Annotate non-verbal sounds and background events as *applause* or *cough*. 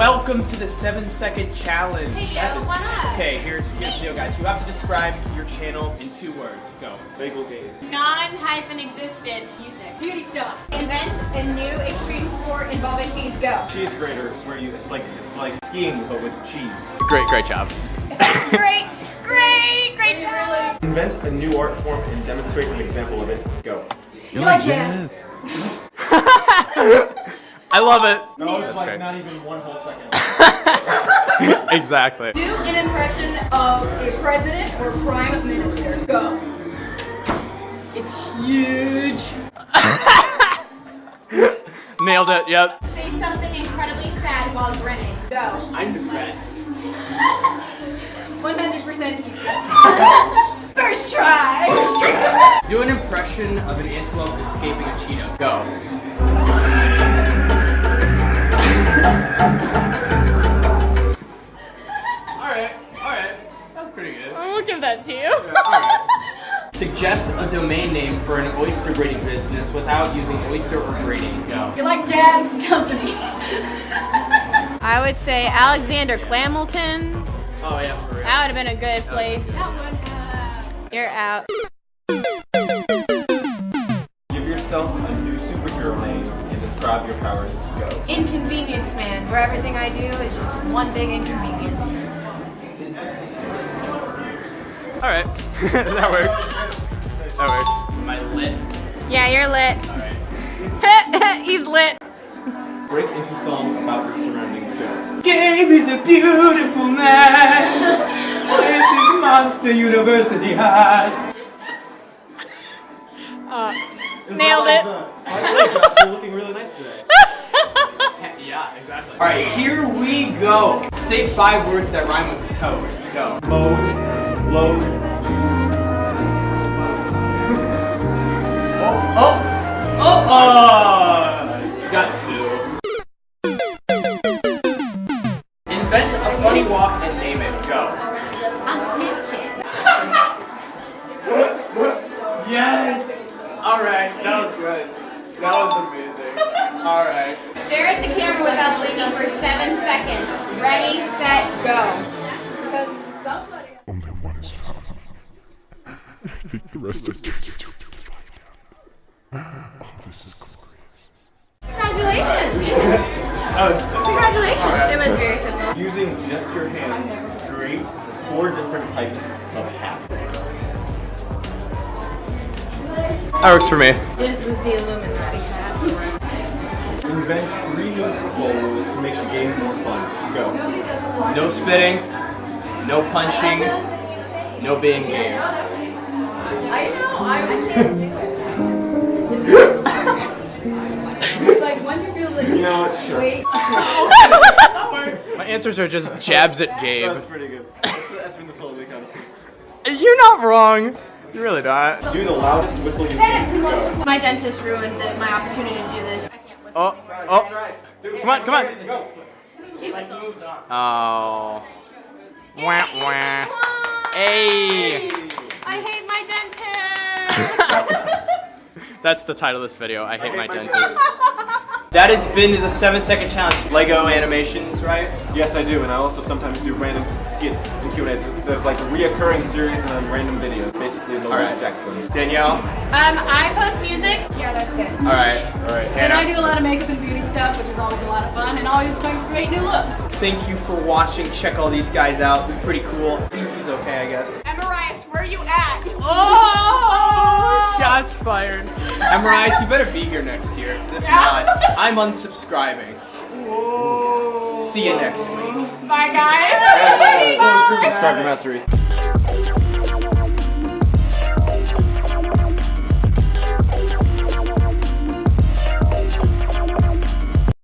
Welcome to the seven second challenge. Hey, Joe, why not? Okay, here's here's the deal, guys. You have to describe your channel in two words. Go. Bagel game. Non-hyphen-existent music. Beauty stuff. Invent a new extreme sport involving cheese. Go. Cheese graters, where you it's like it's like skiing but with cheese. Great, great job. *laughs* great, great, great job. Invent a new art form and demonstrate an example of it. Go. You like jazz? *laughs* I love it. That was That's like great. not even one whole second. *laughs* exactly. Do an impression of a president or prime minister. Go. It's huge. *laughs* Nailed it. Yep. Say something incredibly sad while grinning. Go. I'm depressed. *laughs* 100% easy. First try. Do an impression of an antelope escaping a cheetah. Go. Suggest a domain name for an oyster braiding business without using oyster or braiding. Go. You like jazz? Company. I would say Alexander Clamilton. Oh yeah, for real. That would have been a good place. Uh, You're out. Give yourself a new superhero name and describe your powers. Go. Inconvenience man, where everything I do is just one big inconvenience. Alright. *laughs* that works. That works. Am I lit? Yeah, you're lit. Alright. *laughs* He's lit. Break into song about your surroundings. Go. Gabe is a beautiful man with his Monster University hat. *laughs* Uh, It's Nailed it. like that. By the way, Josh, you're looking really nice today. *laughs* Yeah, exactly. Alright, here we go. Say five words that rhyme with toe. Go. Mode. Load. A funny walk and name it. Go. I'm Snapchat. Yes! Alright, that was good. That was amazing. Alright. Stare at the camera without blinking for seven seconds. Ready, set, go. Because somebody. Only one is found. *laughs* the rest are too stupid to find out. Oh, this is glorious. Congratulations. Alright. It was very simple. Using just your hands, create four different types of hats. That works for me. This was the Illuminati hat. Invent three new football rules to make the game more fun. Go. No spitting, no punching, no being gay. I know. I can't like once you feel like. You know what? Sure. Wait. *laughs* My answers are just jabs at Gabe. That's pretty good. That's, that's been this whole week, honestly. You're not wrong. You're really not. Do the loudest whistle you can. My dentist ruined the, my opportunity to do this. I can't whistle. Oh, oh. Come on, come on. Can't. Oh. Wah, wah. Hey. I hate my dentist. *laughs* That's the title of this video. I hate my dentist. *laughs* That has been the seven second challenge. Lego animations, right? Yes, I do, and I also sometimes do random skits and Q&As. They're like a reoccurring series and then random videos. Basically, no Alright. JacksFilms. Danielle? Um, I post music. Yeah, that's it. Alright. Alright. And I do a lot of makeup and beauty stuff, which is always a lot of fun, and always trying to create new looks. Thank you for watching. Check all these guys out. They're pretty cool. He's okay, I guess. Emarias, where are you at? Oh! Shots fired. Emrise, you better be here next year. 'cause if not, *laughs* I'm unsubscribing. See you next week. Bye, guys. Subscribe to Mastery.